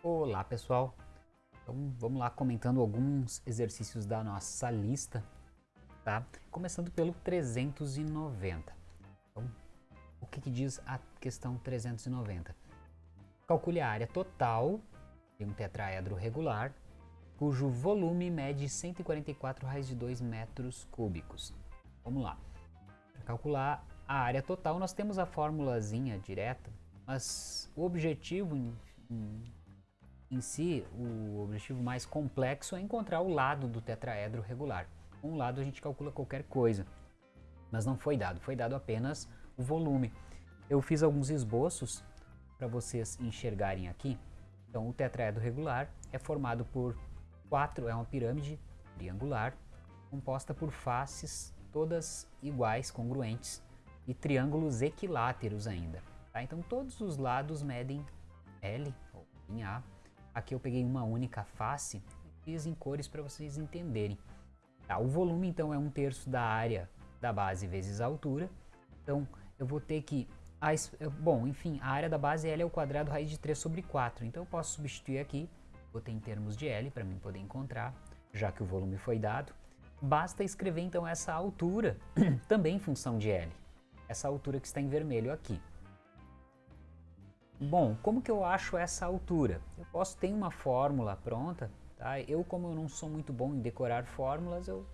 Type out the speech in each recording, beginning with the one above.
Olá pessoal, então vamos lá comentando alguns exercícios da nossa lista, tá? Começando pelo 390. Então, o que, que diz a questão 390? Calcule a área total de um tetraedro regular, cujo volume mede 144 raiz de 2 metros cúbicos. Vamos lá. Para calcular a área total, nós temos a formulazinha direta, mas o objetivo em em si, o objetivo mais complexo é encontrar o lado do tetraedro regular. Com um lado a gente calcula qualquer coisa, mas não foi dado, foi dado apenas o volume. Eu fiz alguns esboços para vocês enxergarem aqui. Então o tetraedro regular é formado por quatro, é uma pirâmide triangular, composta por faces todas iguais, congruentes, e triângulos equiláteros ainda. Tá? Então todos os lados medem L, ou em A, Aqui eu peguei uma única face e fiz em cores para vocês entenderem. Tá, o volume então é um terço da área da base vezes a altura. Então eu vou ter que... A, bom, enfim, a área da base L é o quadrado raiz de 3 sobre 4. Então eu posso substituir aqui, botei em termos de L para mim poder encontrar, já que o volume foi dado. Basta escrever então essa altura também em função de L. Essa altura que está em vermelho aqui. Bom, como que eu acho essa altura? Eu posso ter uma fórmula pronta, tá? Eu, como eu não sou muito bom em decorar fórmulas, eu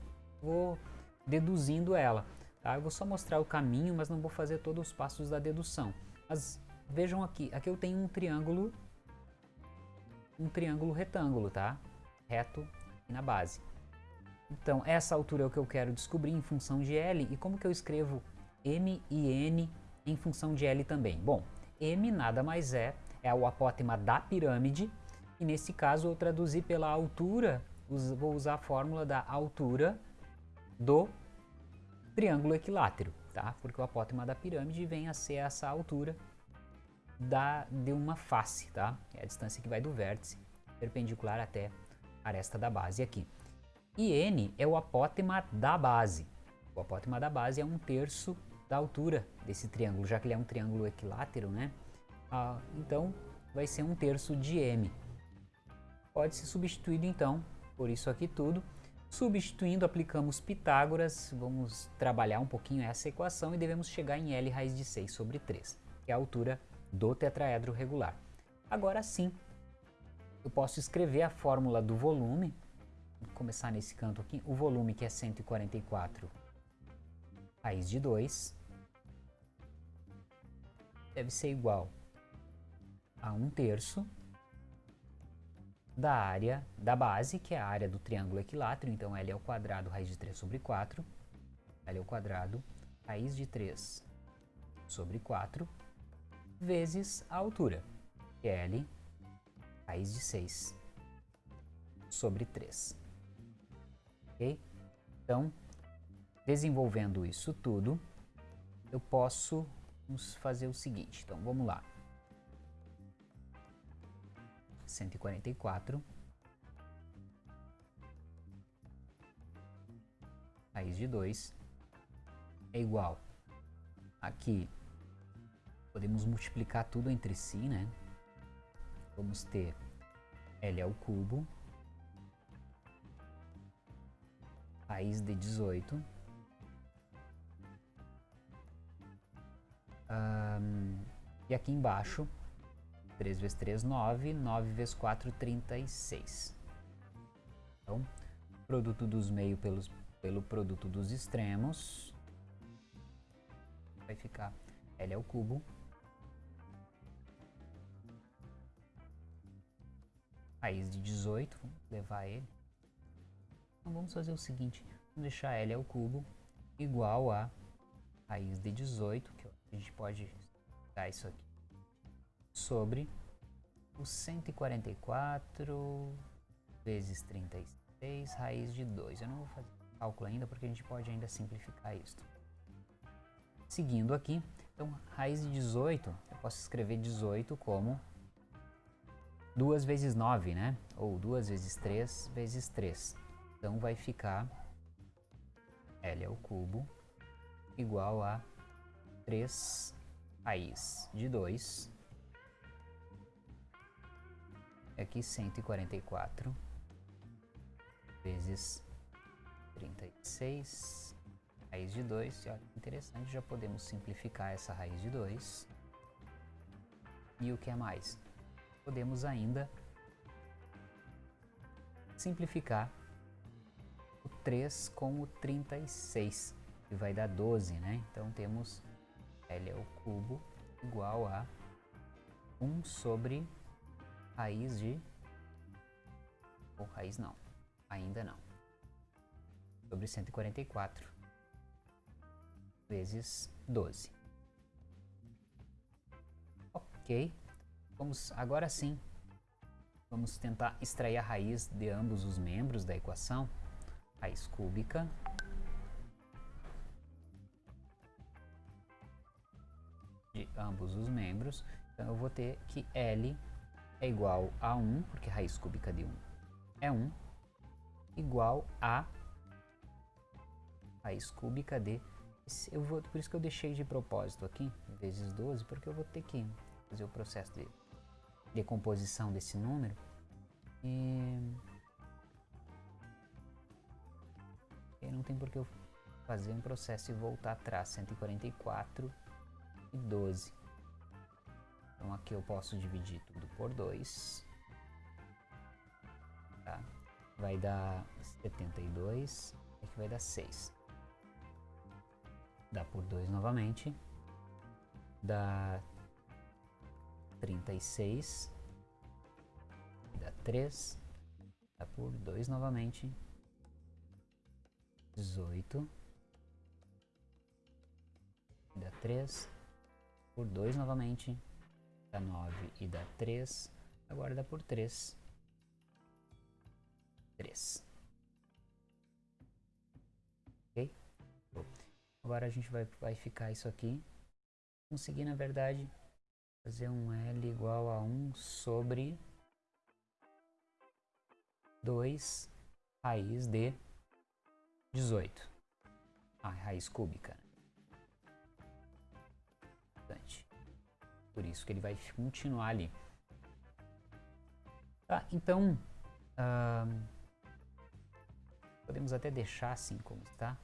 vou deduzindo ela, tá? Eu vou só mostrar o caminho, mas não vou fazer todos os passos da dedução. Mas vejam aqui, aqui eu tenho um triângulo, um triângulo retângulo, tá? Reto na base. Então, essa altura é o que eu quero descobrir em função de L. E como que eu escrevo M e N em função de L também? Bom, M nada mais é, é o apótema da pirâmide, e nesse caso eu traduzi pela altura, vou usar a fórmula da altura do triângulo equilátero, tá? Porque o apótema da pirâmide vem a ser essa altura da, de uma face, tá? É a distância que vai do vértice perpendicular até a aresta da base aqui. E N é o apótema da base. O apótema da base é um terço da altura desse triângulo, já que ele é um triângulo equilátero, né? Ah, então vai ser um terço de m. Pode ser substituído então por isso aqui tudo. Substituindo, aplicamos Pitágoras, vamos trabalhar um pouquinho essa equação e devemos chegar em L raiz de 6 sobre 3, que é a altura do tetraedro regular. Agora sim, eu posso escrever a fórmula do volume, vou começar nesse canto aqui, o volume que é 144 raiz de 2 deve ser igual a 1 terço da área da base, que é a área do triângulo equilátero, então L ao quadrado raiz de 3 sobre 4, L ao quadrado raiz de 3 sobre 4, vezes a altura, que é L raiz de 6 sobre 3. Ok? Então, Desenvolvendo isso tudo, eu posso fazer o seguinte. Então, vamos lá. 144 raiz de 2 é igual aqui podemos multiplicar tudo entre si, né? Vamos ter L ao cubo raiz de 18 e aqui embaixo, 3 vezes 3, 9, 9 vezes 4, 36. Então, produto dos meios pelos, pelo produto dos extremos, vai ficar L ao cubo, raiz de 18, vamos levar ele. Então vamos fazer o seguinte, vamos deixar L ao cubo igual a raiz de 18, que a gente pode isso aqui, sobre o 144 vezes 36 raiz de 2. Eu não vou fazer cálculo ainda porque a gente pode ainda simplificar isso. Seguindo aqui, então raiz de 18, eu posso escrever 18 como 2 vezes 9, né? Ou 2 vezes 3 vezes 3. Então vai ficar L ao cubo igual a 3 raiz de 2 é aqui 144 vezes 36, raiz de 2. E olha interessante, já podemos simplificar essa raiz de 2. E o que é mais? Podemos ainda simplificar o 3 com o 36, que vai dar 12, né? Então temos L ao cubo igual a 1 sobre raiz de... ou raiz não, ainda não. Sobre 144 vezes 12. Ok, vamos agora sim, vamos tentar extrair a raiz de ambos os membros da equação. Raiz cúbica ambos os membros. Então eu vou ter que L é igual a 1, porque raiz cúbica de 1 é 1, igual a raiz cúbica de... Eu vou, por isso que eu deixei de propósito aqui, vezes 12, porque eu vou ter que fazer o processo de decomposição desse número. E... e não tem por que eu fazer um processo e voltar atrás, 144 e 12. Então aqui eu posso dividir tudo por 2. Tá? Vai dar 72, aqui vai dar 6. Dá por 2 novamente. Dá 36. Dá 3. Dá por 2 novamente. 18. Dá 3. Por 2 novamente dá 9 e dá 3. Agora dá por 3. 3. Ok? Agora a gente vai, vai ficar isso aqui. Conseguir, na verdade, fazer um L igual a 1 sobre 2 raiz de 18. Ah, raiz cúbica. Bastante. Por isso que ele vai continuar ali. Tá, então, uh, podemos até deixar assim como está.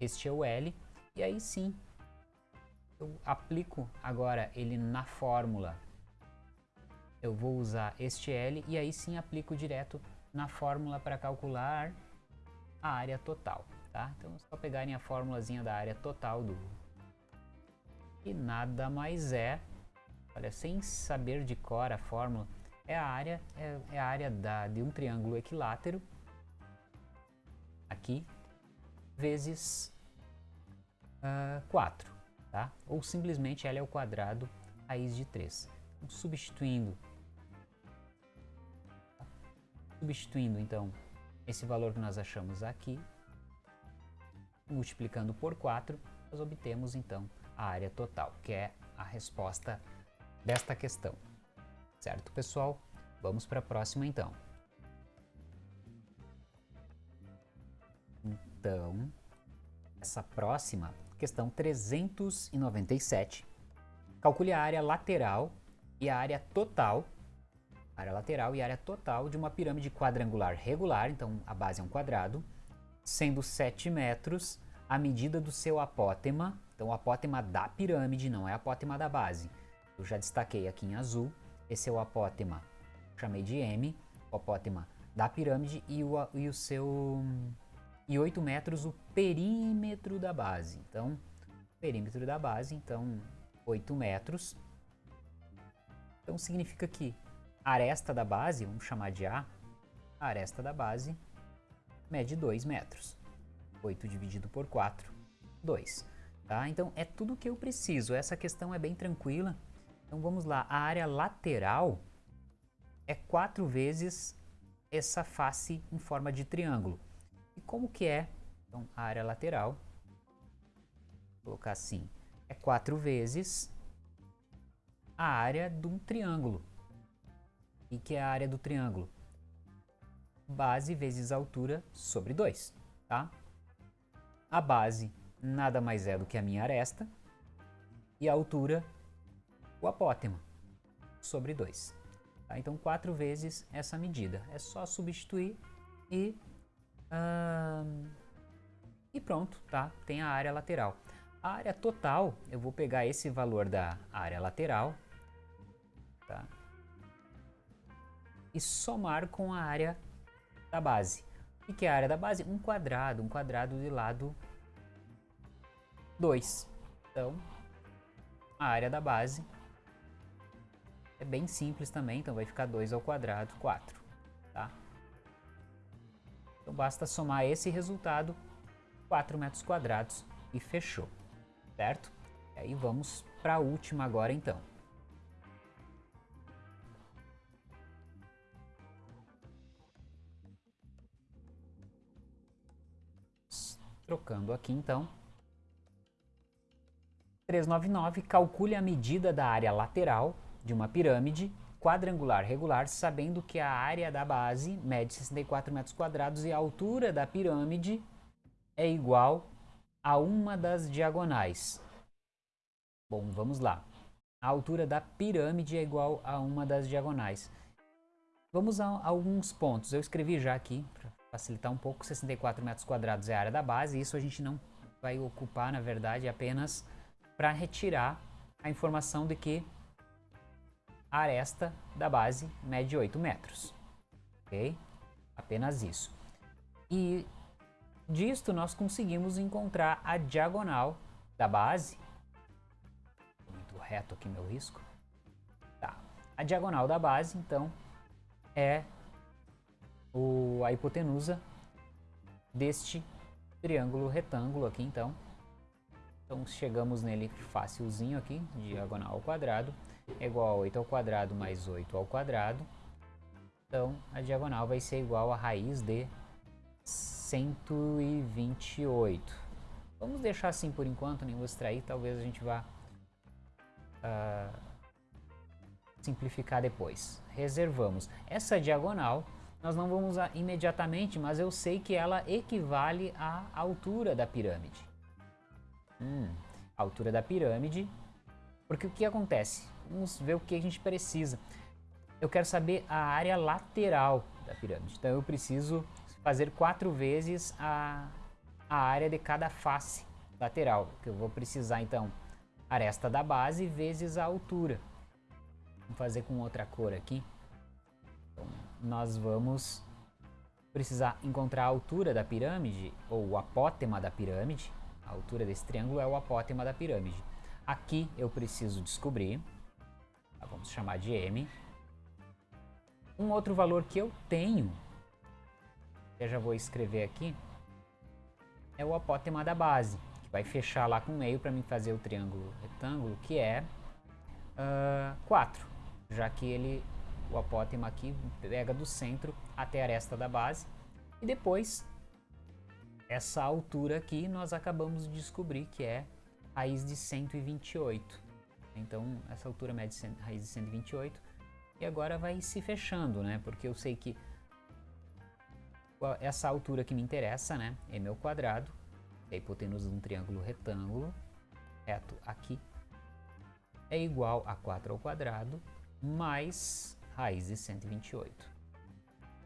Este é o L, e aí sim, eu aplico agora ele na fórmula. Eu vou usar este L e aí sim aplico direto na fórmula para calcular a área total, tá? Então é só pegarem a formulazinha da área total do, que nada mais é, olha, sem saber de cor a fórmula, é a área, é, é a área da, de um triângulo equilátero, aqui, vezes uh, 4, tá? Ou simplesmente L ao quadrado raiz de 3. Então, substituindo, substituindo então esse valor que nós achamos aqui, multiplicando por 4, nós obtemos então a área total, que é a resposta desta questão. Certo, pessoal? Vamos para a próxima, então. Então, essa próxima, questão 397. Calcule a área lateral e a área total, área lateral e área total de uma pirâmide quadrangular regular, então a base é um quadrado, sendo 7 metros a medida do seu apótema então o apótema da pirâmide não é apótema da base. Eu já destaquei aqui em azul, esse é o apótema, chamei de M, o apótema da pirâmide e o, e o seu... e 8 metros o perímetro da base. Então, perímetro da base, então 8 metros. Então significa que a aresta da base, vamos chamar de A, a aresta da base mede 2 metros. 8 dividido por 4, 2. Tá? Então é tudo que eu preciso, essa questão é bem tranquila. Então vamos lá, a área lateral é quatro vezes essa face em forma de triângulo. E como que é? Então a área lateral, vou colocar assim, é quatro vezes a área de um triângulo. E que é a área do triângulo? Base vezes altura sobre 2, tá? A base nada mais é do que a minha aresta, e a altura, o apótema, sobre 2. Tá? Então, 4 vezes essa medida. É só substituir e, e pronto, tá? Tem a área lateral. A área total, eu vou pegar esse valor da área lateral tá? e somar com a área da base. O que é a área da base? Um quadrado, um quadrado de lado 2. Então, a área da base é bem simples também, então vai ficar 2 ao quadrado, 4, tá? Então basta somar esse resultado, 4 metros quadrados, e fechou, certo? E aí vamos para a última agora então. Trocando aqui então. 399, calcule a medida da área lateral de uma pirâmide quadrangular regular, sabendo que a área da base mede 64 metros quadrados e a altura da pirâmide é igual a uma das diagonais. Bom, vamos lá. A altura da pirâmide é igual a uma das diagonais. Vamos a alguns pontos. Eu escrevi já aqui facilitar um pouco, 64 metros quadrados é a área da base, isso a gente não vai ocupar, na verdade, apenas para retirar a informação de que a aresta da base mede 8 metros, ok? Apenas isso. E disto nós conseguimos encontrar a diagonal da base, muito reto aqui meu risco, tá. A diagonal da base, então, é o, a hipotenusa deste triângulo retângulo aqui, então. Então, chegamos nele facilzinho aqui, diagonal ao quadrado, é igual a 8 ao quadrado mais 8 ao quadrado. Então, a diagonal vai ser igual a raiz de 128. Vamos deixar assim por enquanto, nem vou extrair, talvez a gente vá uh, simplificar depois. Reservamos. Essa diagonal nós não vamos usar imediatamente, mas eu sei que ela equivale à altura da pirâmide. Hum, altura da pirâmide, porque o que acontece? Vamos ver o que a gente precisa. Eu quero saber a área lateral da pirâmide, então eu preciso fazer quatro vezes a, a área de cada face lateral, que eu vou precisar então aresta da base vezes a altura. Vamos fazer com outra cor aqui nós vamos precisar encontrar a altura da pirâmide, ou o apótema da pirâmide. A altura desse triângulo é o apótema da pirâmide. Aqui eu preciso descobrir, tá, vamos chamar de M. Um outro valor que eu tenho, eu já vou escrever aqui, é o apótema da base, que vai fechar lá com meio para mim fazer o triângulo retângulo, que é uh, 4, já que ele o apótema aqui pega do centro até a aresta da base. E depois, essa altura aqui nós acabamos de descobrir que é raiz de 128. Então, essa altura mede raiz de 128. E agora vai se fechando, né? Porque eu sei que essa altura que me interessa, né? É meu quadrado. É a hipotenusa de um triângulo retângulo, reto aqui, é igual a 4 ao quadrado mais raiz de 128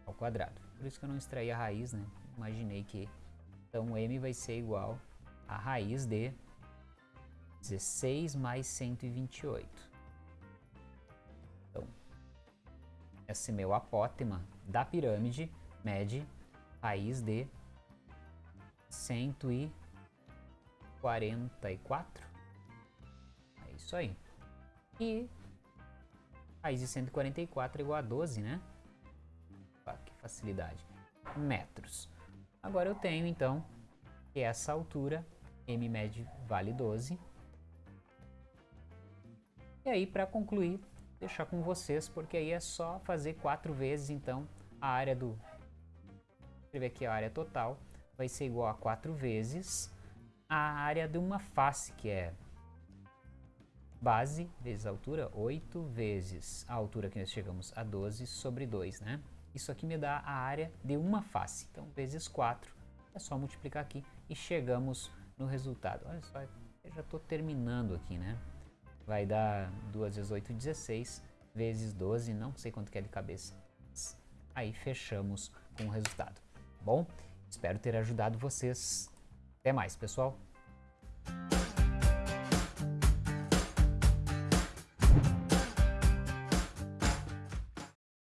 ao quadrado. Por isso que eu não extraí a raiz, né? Imaginei que então m vai ser igual a raiz de 16 mais 128. Então, esse meu apótema da pirâmide mede raiz de 144. É isso aí. E Raiz de 144 é igual a 12, né? Que facilidade. Metros. Agora eu tenho, então, que essa altura, m med vale 12. E aí, para concluir, deixar com vocês, porque aí é só fazer quatro vezes, então, a área do... Escrever aqui a área total, vai ser igual a 4 vezes a área de uma face, que é base vezes a altura, 8 vezes a altura que nós chegamos a 12 sobre 2, né? Isso aqui me dá a área de uma face, então vezes 4, é só multiplicar aqui e chegamos no resultado. Olha só, eu já estou terminando aqui, né? Vai dar 2 vezes 8, 16, vezes 12, não sei quanto que é de cabeça. Aí fechamos com o resultado. Bom, espero ter ajudado vocês. Até mais, pessoal.